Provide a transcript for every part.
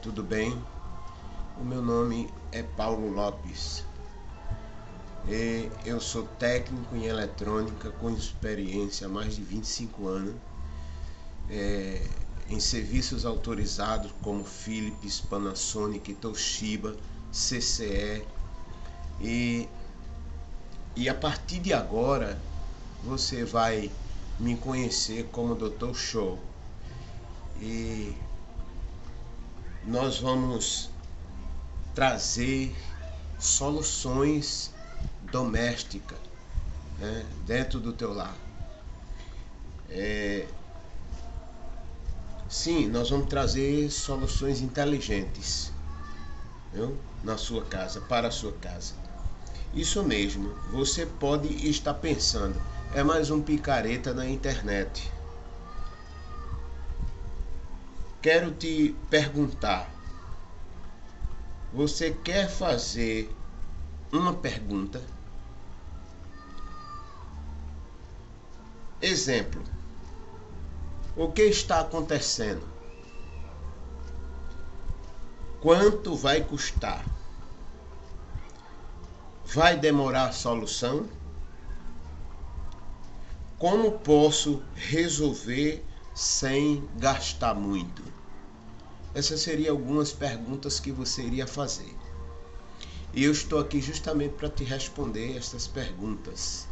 tudo bem? O meu nome é Paulo Lopes. E eu sou técnico em eletrônica com experiência há mais de 25 anos é, em serviços autorizados como Philips, Panasonic, Toshiba, CCE e, e a partir de agora você vai me conhecer como Dr. Show e nós vamos trazer soluções domésticas né, dentro do teu lar. É, sim, nós vamos trazer soluções inteligentes viu, na sua casa, para a sua casa. Isso mesmo, você pode estar pensando, é mais um picareta na internet. Quero te perguntar, você quer fazer uma pergunta? Exemplo: O que está acontecendo? Quanto vai custar? Vai demorar a solução? Como posso resolver sem gastar muito? Essas seriam algumas perguntas que você iria fazer. E eu estou aqui justamente para te responder essas perguntas.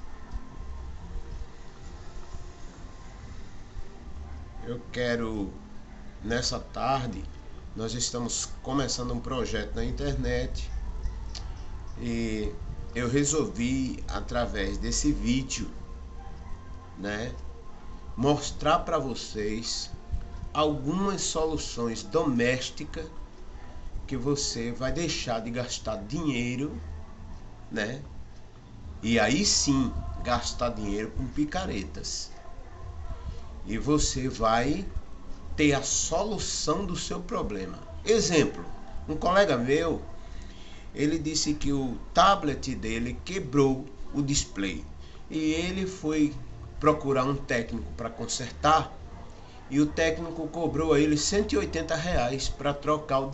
Eu quero, nessa tarde, nós estamos começando um projeto na internet e eu resolvi, através desse vídeo, né, mostrar para vocês algumas soluções domésticas que você vai deixar de gastar dinheiro, né? E aí sim gastar dinheiro com picaretas. E você vai ter a solução do seu problema. Exemplo, um colega meu, ele disse que o tablet dele quebrou o display e ele foi procurar um técnico para consertar e o técnico cobrou a ele 180 reais para trocar o.